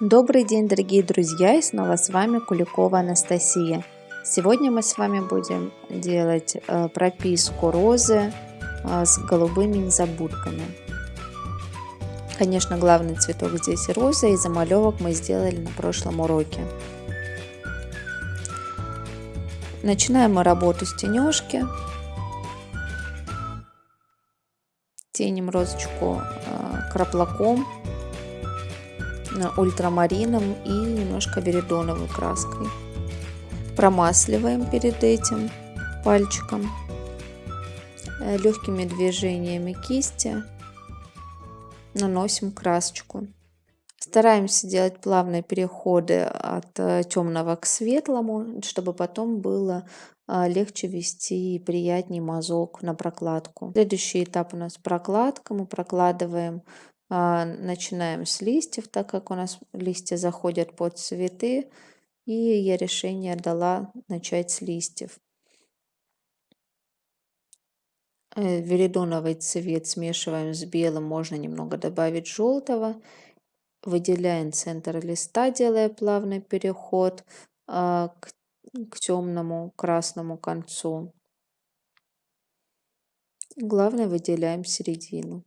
Добрый день, дорогие друзья, и снова с вами Куликова Анастасия. Сегодня мы с вами будем делать э, прописку розы э, с голубыми незабудками. Конечно, главный цветок здесь роза, и замалевок мы сделали на прошлом уроке. Начинаем мы работу с тенежки. Теним розочку э, краплаком ультрамарином и немножко веридоновой краской. Промасливаем перед этим пальчиком э, легкими движениями кисти наносим красочку. Стараемся делать плавные переходы от э, темного к светлому, чтобы потом было э, легче вести и приятнее мазок на прокладку. Следующий этап у нас прокладка. Мы прокладываем начинаем с листьев, так как у нас листья заходят под цветы. И я решение дала начать с листьев. Э, веридоновый цвет смешиваем с белым, можно немного добавить желтого. Выделяем центр листа, делая плавный переход а, к, к темному красному концу. Главное выделяем середину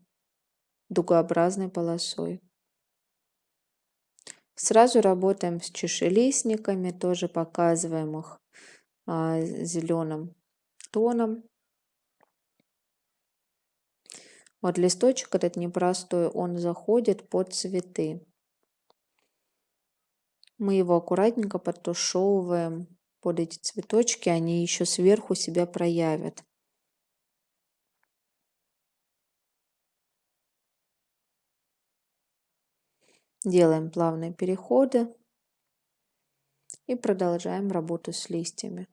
дугообразной полосой. Сразу работаем с чешелистниками, тоже показываем их а, зеленым тоном. Вот листочек этот непростой, он заходит под цветы. Мы его аккуратненько подтушевываем под эти цветочки, они еще сверху себя проявят. Делаем плавные переходы и продолжаем работу с листьями.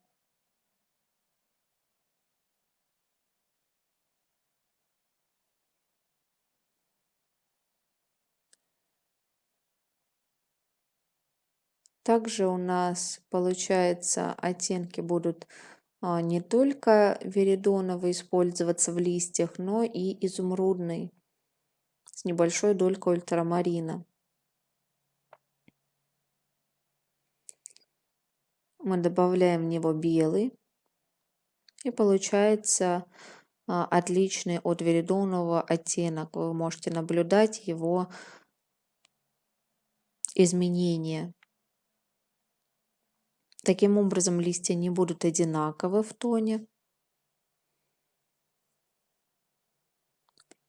Также у нас получается оттенки будут а, не только веридоновый использоваться в листьях, но и изумрудный с небольшой долькой ультрамарина. Мы добавляем в него белый. И получается а, отличный от веридонового оттенок. Вы можете наблюдать его изменения. Таким образом листья не будут одинаковы в тоне.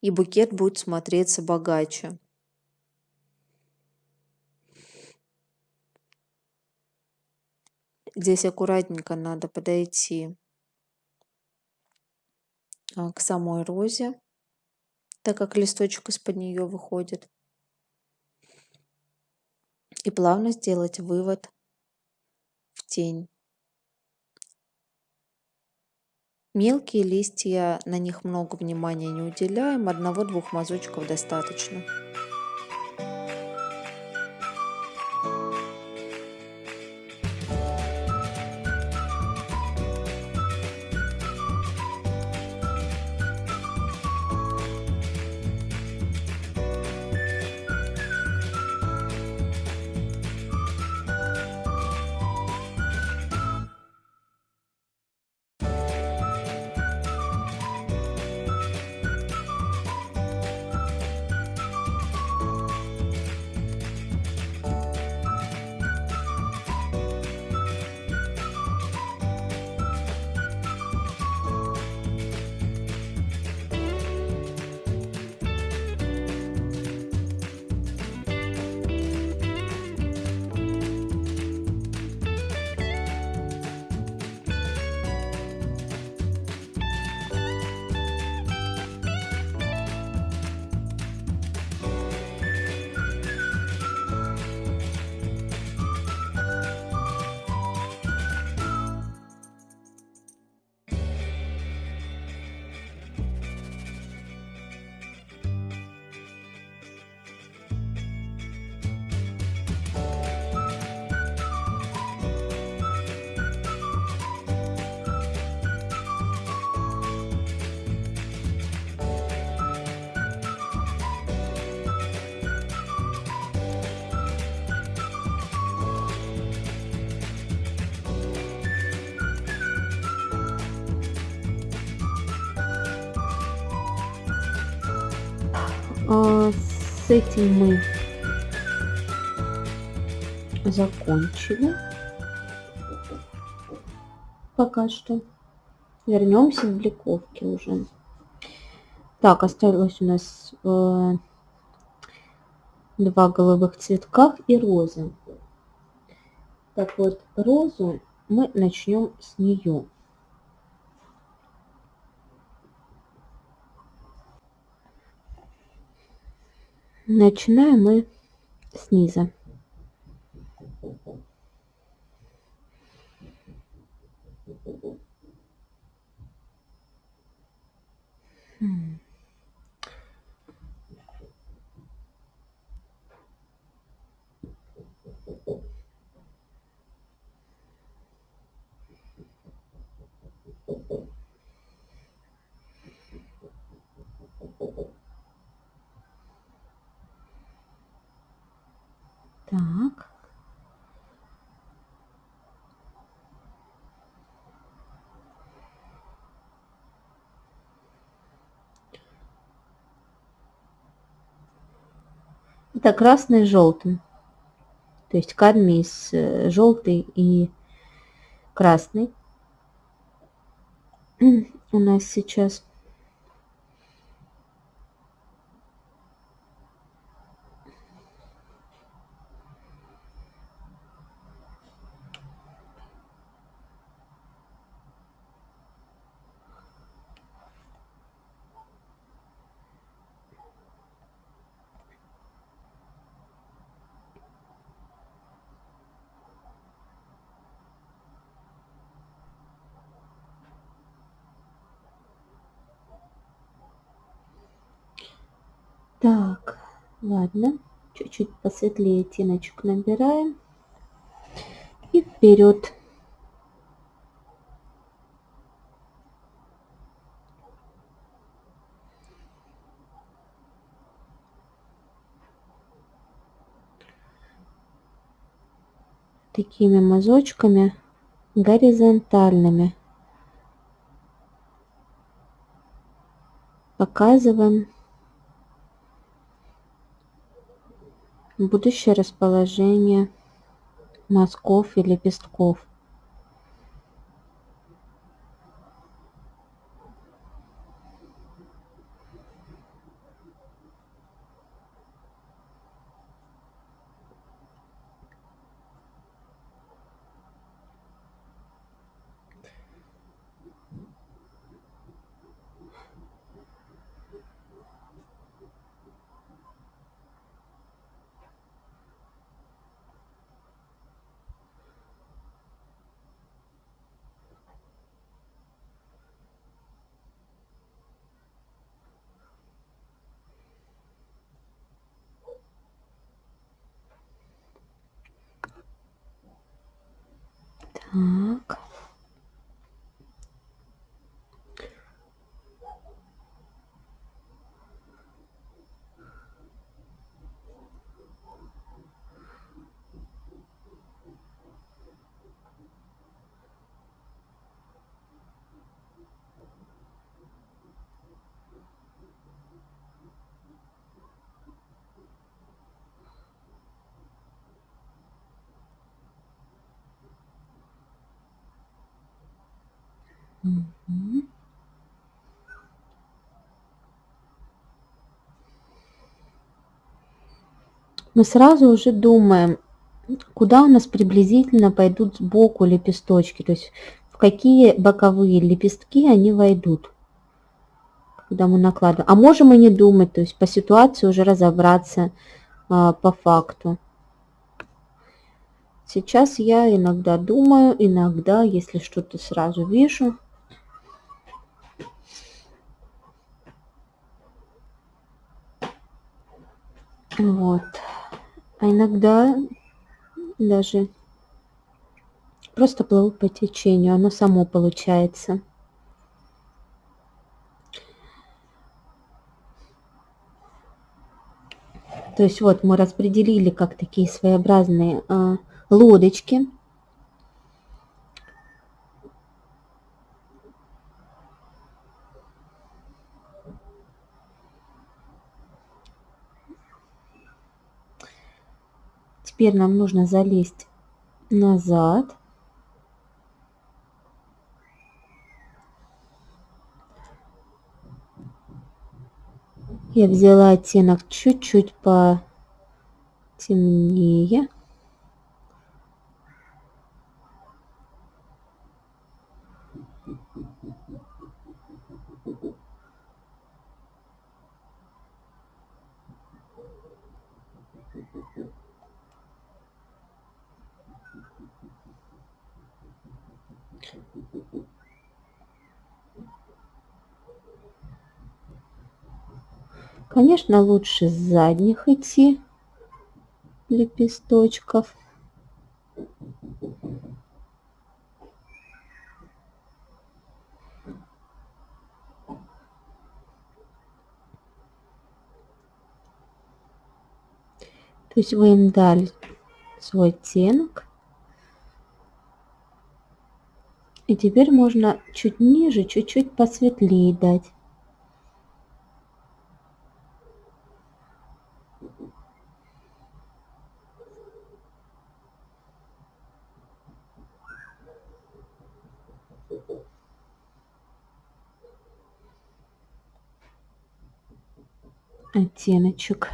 И букет будет смотреться богаче. Здесь аккуратненько надо подойти а, к самой розе, так как листочек из-под нее выходит. И плавно сделать вывод в тень. Мелкие листья, на них много внимания не уделяем, одного-двух мазочков достаточно. Этим мы закончили. Пока что. Вернемся в бликовке уже. Так, осталось у нас э, два голубых цветка и розы. Так вот, розу мы начнем с нее. Начинаем мы снизу. Hmm. Так. Это красный с желтым. То есть кадмий с э, желтый и красный у нас сейчас. Так, ладно. Чуть-чуть посветлее оттеночек набираем. И вперед. Такими мазочками горизонтальными. Показываем будущее расположение мазков и лепестков Так. Мы сразу уже думаем, куда у нас приблизительно пойдут сбоку лепесточки, то есть в какие боковые лепестки они войдут, когда мы накладываем. А можем и не думать, то есть по ситуации уже разобраться а, по факту. Сейчас я иногда думаю, иногда, если что-то сразу вижу, Вот. А иногда даже просто плыву по течению, оно само получается. То есть вот мы распределили как такие своеобразные э, лодочки. Теперь нам нужно залезть назад. Я взяла оттенок чуть-чуть потемнее. Конечно, лучше с задних идти лепесточков. То есть вы им дали свой оттенок. И теперь можно чуть ниже, чуть-чуть посветлее дать. Оттеночек.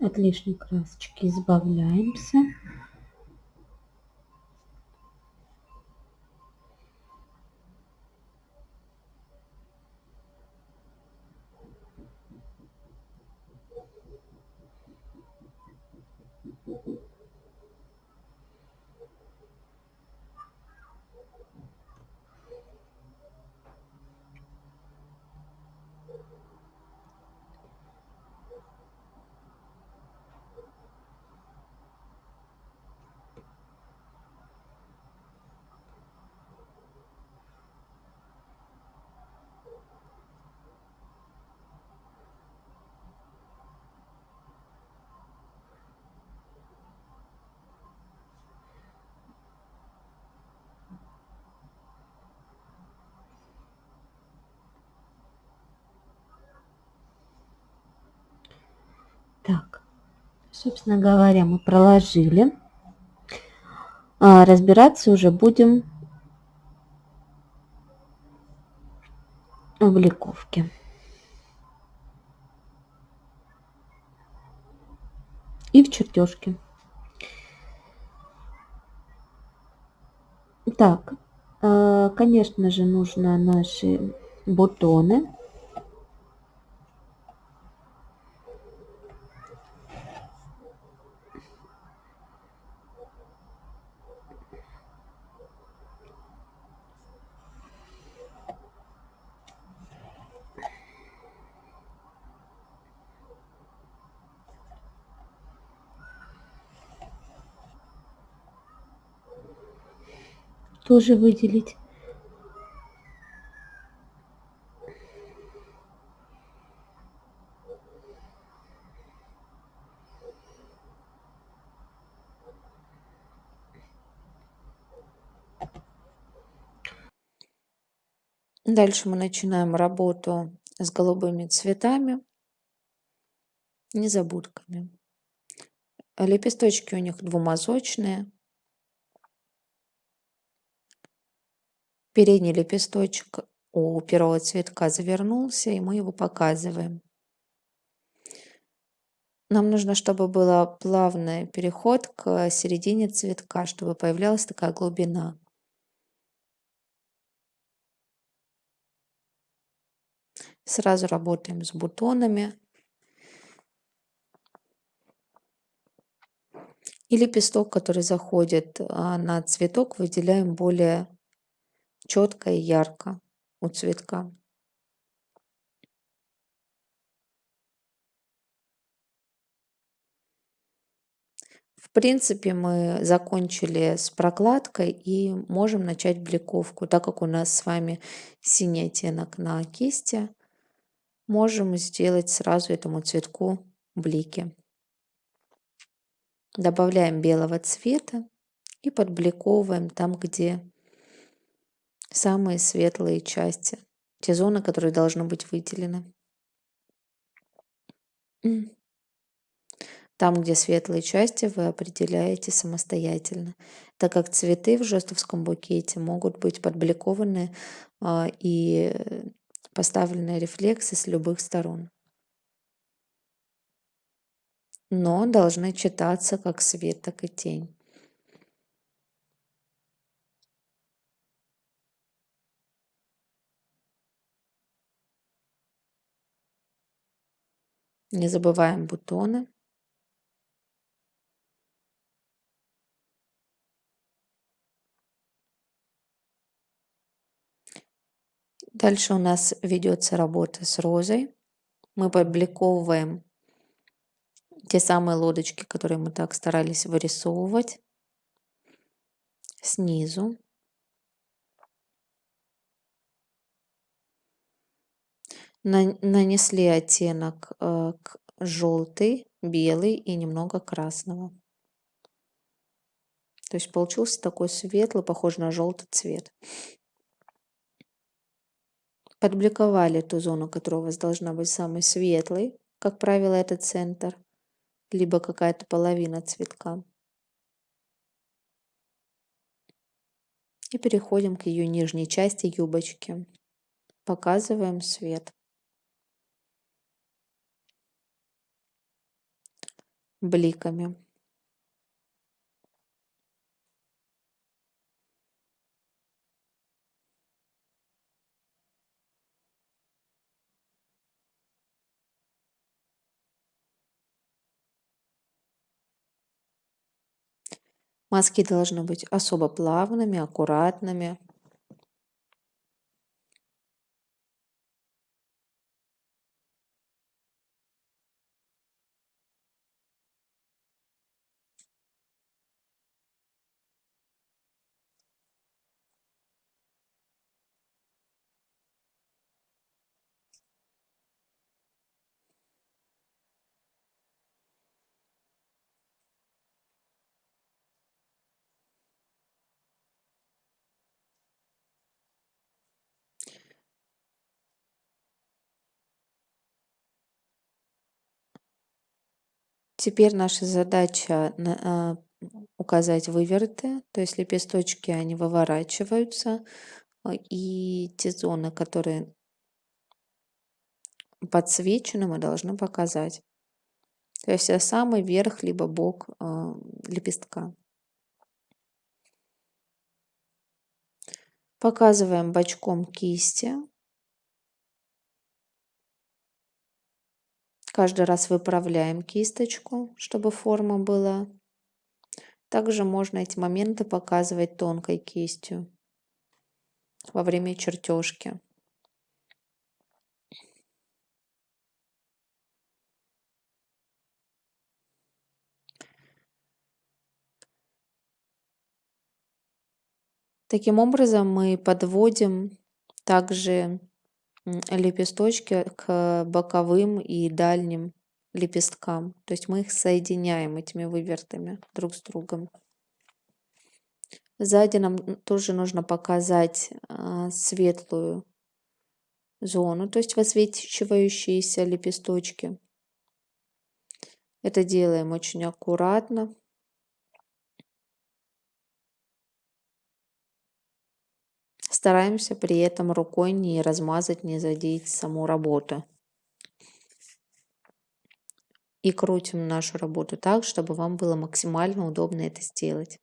От лишней красочки избавляемся. Так, собственно говоря, мы проложили. А разбираться уже будем в бликовке. И в чертежке. Так, а, конечно же, нужно наши бутоны тоже выделить. Дальше мы начинаем работу с голубыми цветами, незабудками. Лепесточки у них двумазочные. Передний лепесточек у первого цветка завернулся, и мы его показываем. Нам нужно, чтобы был плавный переход к середине цветка, чтобы появлялась такая глубина. Сразу работаем с бутонами. И лепесток, который заходит а, на цветок, выделяем более четко и ярко у цветка. В принципе, мы закончили с прокладкой и можем начать бликовку. Так как у нас с вами синий оттенок на кисти, можем сделать сразу этому цветку блики. Добавляем белого цвета и подбликовываем там, где самые светлые части, те зоны, которые должны быть выделены. Там, где светлые части, вы определяете самостоятельно, так как цветы в жестовском букете могут быть подбликованы а, и поставлены рефлексы с любых сторон. Но должны читаться как свет, так и тень. Не забываем бутоны. Дальше у нас ведется работа с розой. Мы подбликовываем те самые лодочки, которые мы так старались вырисовывать снизу. Нанесли оттенок э, желтый, белый и немного красного. То есть получился такой светлый, похожий на желтый цвет. Подбликовали ту зону, которая у вас должна быть самой светлой. Как правило, это центр, либо какая-то половина цветка. И переходим к ее нижней части юбочки. Показываем свет. Бликами. Мазки должны быть особо плавными, аккуратными. Теперь наша задача а, указать вывороты, то есть лепесточки, они выворачиваются, а, и те зоны, которые подсвечены, мы должны показать. То есть самый верх, либо бок а, лепестка. Показываем бочком кисти. Каждый раз выправляем кисточку, чтобы форма была. Также можно эти моменты показывать тонкой кистью во время чертежки. Таким образом мы подводим также лепесточки к боковым и дальним лепесткам. То есть мы их соединяем этими вывертами друг с другом. Сзади нам тоже нужно показать а, светлую зону, то есть высвечивающиеся лепесточки. Это делаем очень аккуратно. Стараемся при этом рукой не размазать, не задеть саму работу. И крутим нашу работу так, чтобы вам было максимально удобно это сделать.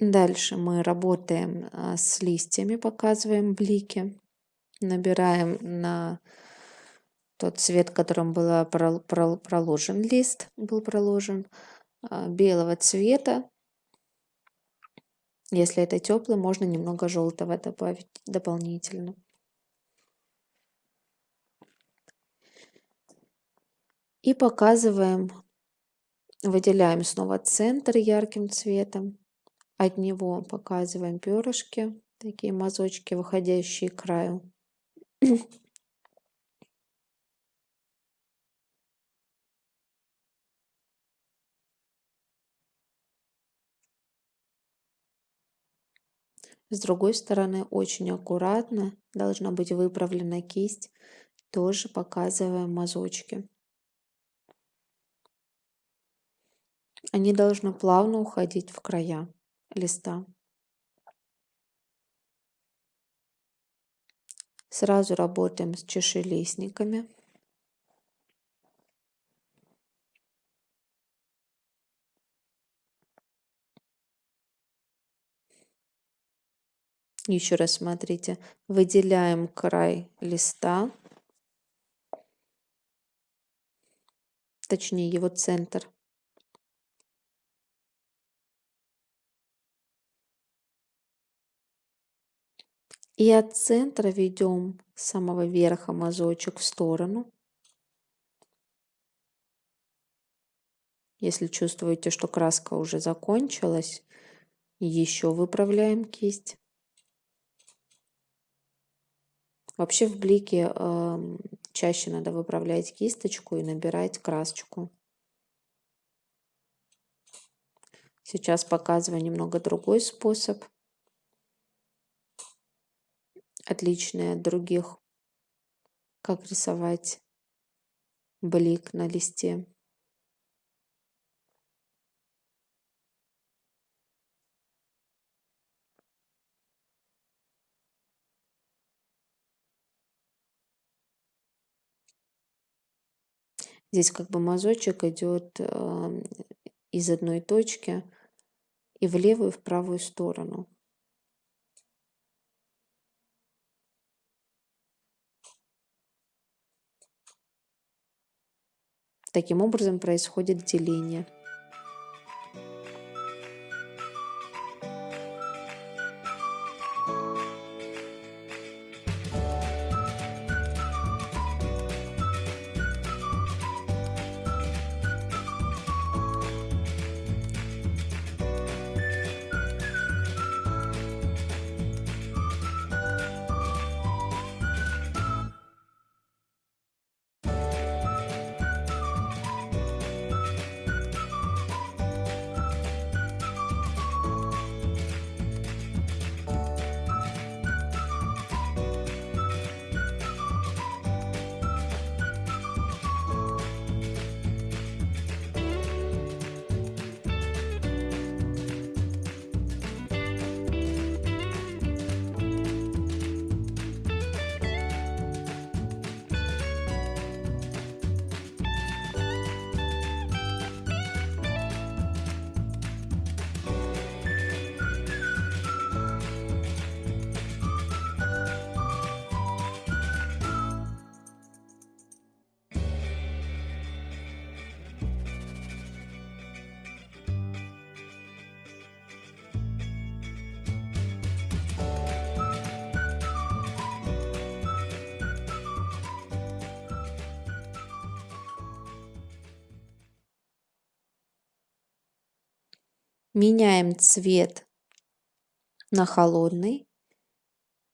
Дальше мы работаем а, с листьями, показываем блики, набираем на тот цвет, которым был проложен лист, был проложен, а, белого цвета. Если это теплый, можно немного желтого добавить дополнительно. И показываем, выделяем снова центр ярким цветом. От него показываем перышки, такие мазочки, выходящие к краю. С другой стороны, очень аккуратно должна быть выправлена кисть, тоже показываем мазочки. Они должны плавно уходить в края листа. Сразу работаем с чашелистниками. Еще раз смотрите, выделяем край листа, точнее его центр. И от центра ведем с самого верха мазочек в сторону. Если чувствуете, что краска уже закончилась, еще выправляем кисть. Вообще в блике э, чаще надо выправлять кисточку и набирать красочку. Сейчас показываю немного другой способ отличные от других. Как рисовать блик на листе. Здесь как бы мазочек идет э, из одной точки и в левую, и в правую сторону. Таким образом происходит деление. Меняем цвет на холодный,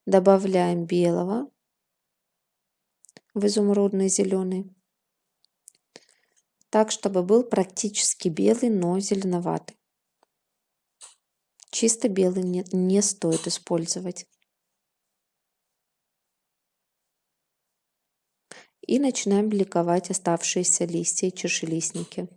добавляем белого в изумрудный зеленый, так, чтобы был практически белый, но зеленоватый. Чисто белый не, не стоит использовать. И начинаем бликовать оставшиеся листья и чашелистники.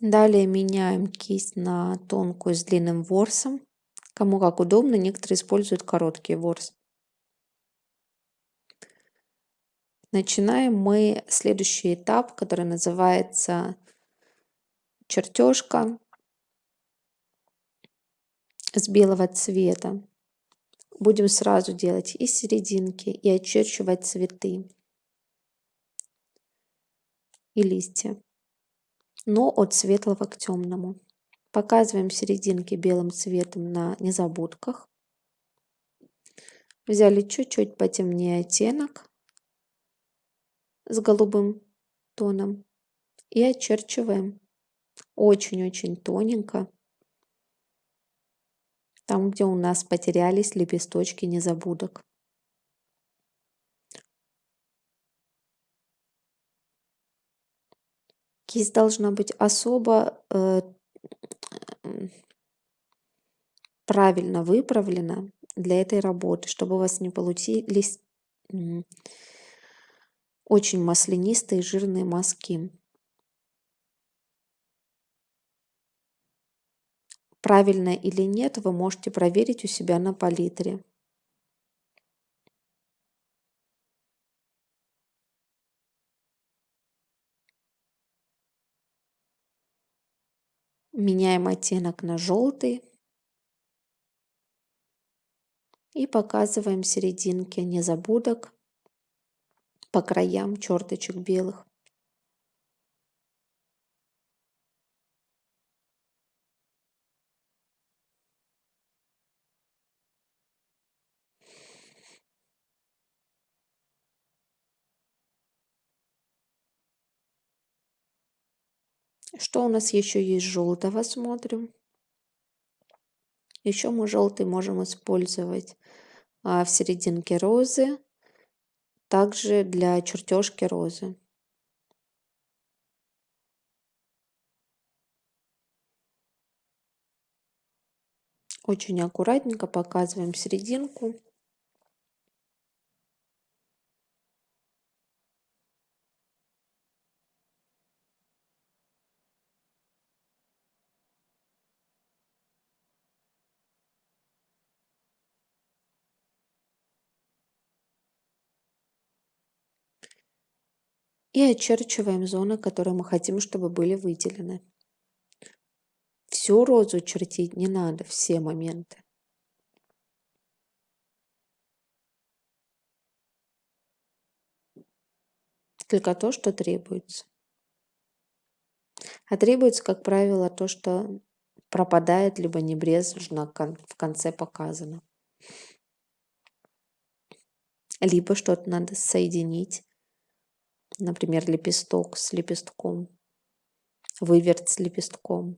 Далее меняем кисть на тонкую с длинным ворсом. Кому как удобно, некоторые используют короткий ворс. Начинаем мы следующий этап, который называется чертежка с белого цвета. Будем сразу делать и серединки, и очерчивать цветы и листья, но от светлого к темному. Показываем серединки белым цветом на незабудках. Взяли чуть-чуть потемнее оттенок с голубым тоном и очерчиваем очень-очень тоненько там, где у нас потерялись лепесточки незабудок. Кисть должна быть особо э, правильно выправлена для этой работы, чтобы у вас не получились очень маслянистые жирные мазки. Правильно или нет, вы можете проверить у себя на палитре. Меняем оттенок на желтый. И показываем серединки незабудок по краям черточек белых. Что у нас еще есть желтого, смотрим. Еще мы желтый можем использовать а, в серединке розы, также для чертежки розы. Очень аккуратненько показываем серединку. И очерчиваем зоны, которые мы хотим, чтобы были выделены. Всю розу чертить не надо, все моменты. Только то, что требуется. А требуется, как правило, то, что пропадает, либо небрежно в конце показано. Либо что-то надо соединить например, лепесток с лепестком, выверт с лепестком.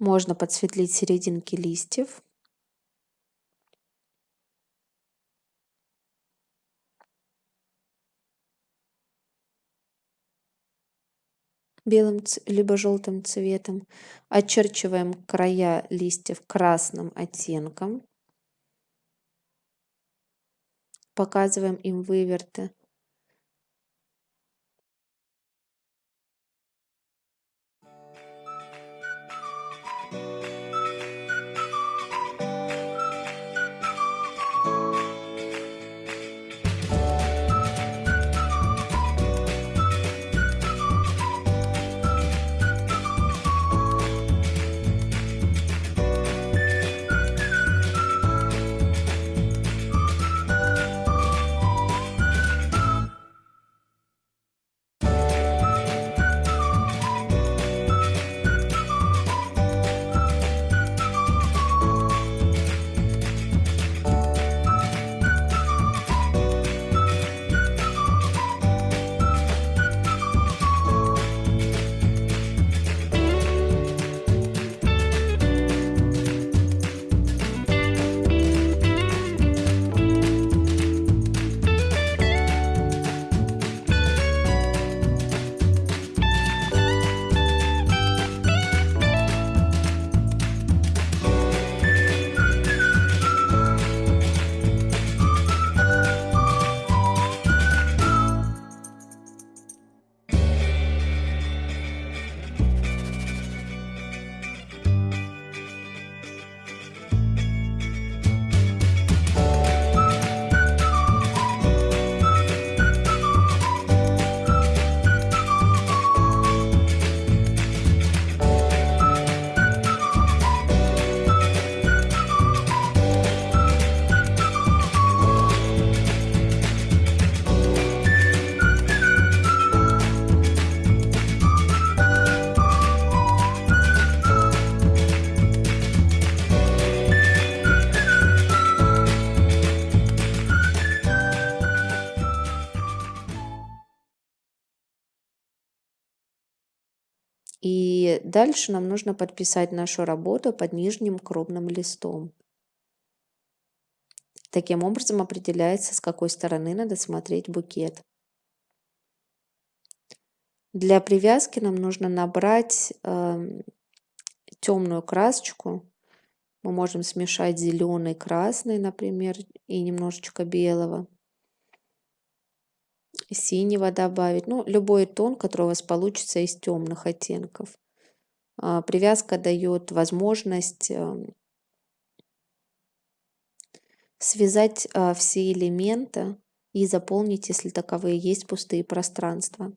Можно подсветлить серединки листьев. Белым либо желтым цветом. Очерчиваем края листьев красным оттенком. Показываем им выверты. Дальше нам нужно подписать нашу работу под нижним крупным листом. Таким образом определяется, с какой стороны надо смотреть букет. Для привязки нам нужно набрать э, темную красочку. Мы можем смешать зеленый, красный, например, и немножечко белого. Синего добавить. Ну, любой тон, который у вас получится из темных оттенков. А, привязка дает возможность эм, связать а, все элементы и заполнить, если таковые есть, пустые пространства.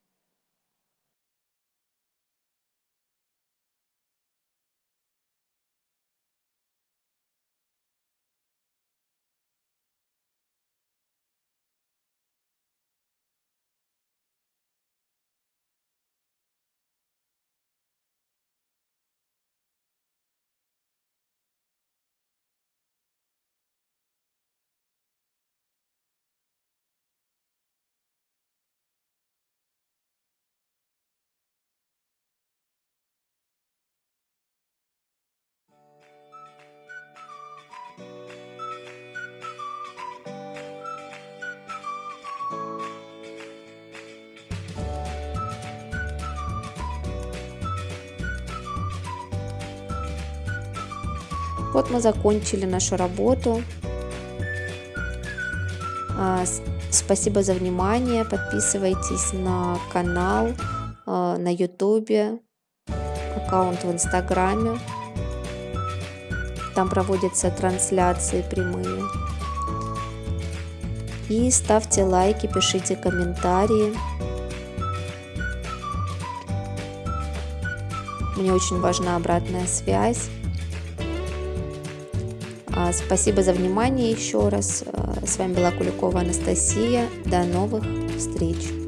Вот мы закончили нашу работу. А, спасибо за внимание. Подписывайтесь на канал а, на ютубе, аккаунт в инстаграме. Там проводятся трансляции прямые. И ставьте лайки, пишите комментарии. Мне очень важна обратная связь. А, спасибо за внимание еще раз. А, с вами была Куликова Анастасия. До новых встреч!